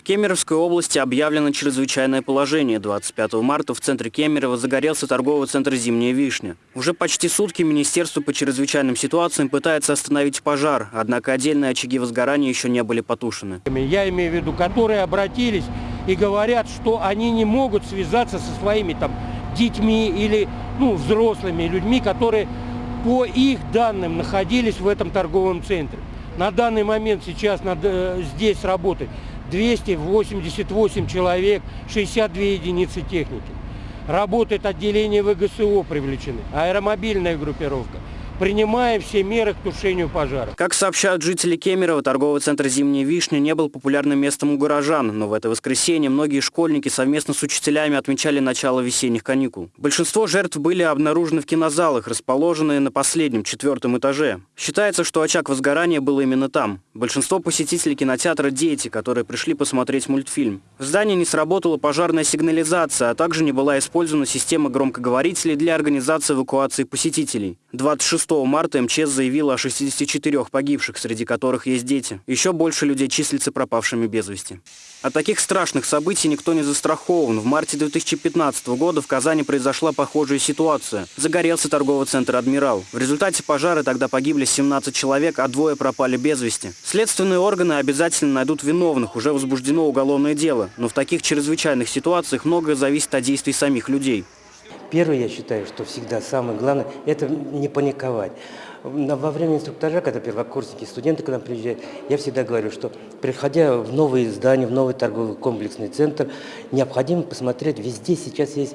В Кемеровской области объявлено чрезвычайное положение. 25 марта в центре Кемерово загорелся торговый центр «Зимняя вишня». Уже почти сутки Министерство по чрезвычайным ситуациям пытается остановить пожар, однако отдельные очаги возгорания еще не были потушены. Я имею в виду, которые обратились и говорят, что они не могут связаться со своими там детьми или ну, взрослыми людьми, которые по их данным находились в этом торговом центре. На данный момент сейчас надо, э, здесь работать 288 человек, 62 единицы техники. Работает отделение ВГСО привлечены, аэромобильная группировка принимаем все меры к тушению пожара. Как сообщают жители Кемерово, торговый центр «Зимняя вишня» не был популярным местом у горожан, но в это воскресенье многие школьники совместно с учителями отмечали начало весенних каникул. Большинство жертв были обнаружены в кинозалах, расположенные на последнем, четвертом этаже. Считается, что очаг возгорания был именно там. Большинство посетителей кинотеатра – дети, которые пришли посмотреть мультфильм. В здании не сработала пожарная сигнализация, а также не была использована система громкоговорителей для организации эвакуации посетителей. 26 марта МЧС заявила о 64 погибших, среди которых есть дети. Еще больше людей числится пропавшими без вести. От таких страшных событий никто не застрахован. В марте 2015 года в Казани произошла похожая ситуация. Загорелся торговый центр «Адмирал». В результате пожара тогда погибли 17 человек, а двое пропали без вести. Следственные органы обязательно найдут виновных, уже возбуждено уголовное дело. Но в таких чрезвычайных ситуациях многое зависит от действий самих людей. Первое, я считаю, что всегда самое главное, это не паниковать. Во время инструктажа, когда первокурсники, студенты к нам приезжают, я всегда говорю, что приходя в новые здания, в новый торговый комплексный центр, необходимо посмотреть, везде сейчас есть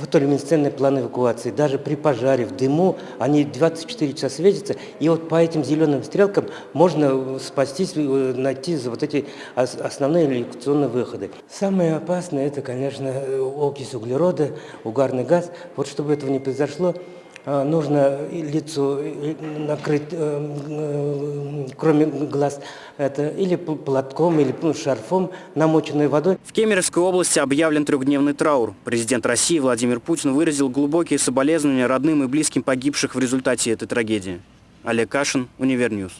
фотолюминесцентные планы эвакуации. Даже при пожаре, в дыму, они 24 часа светятся. И вот по этим зеленым стрелкам можно спастись, э, найти вот эти основные эвакуационные выходы. Самое опасное, это, конечно, окись углерода, угарный газ. Вот чтобы этого не произошло, нужно лицо накрыть, э, э, кроме глаз, это или платком, или ну, шарфом, намоченной водой. В Кемеровской области объявлен трехдневный траур. Президент России Владимир Путин выразил глубокие соболезнования родным и близким погибших в результате этой трагедии. Олег Кашин, Универ News.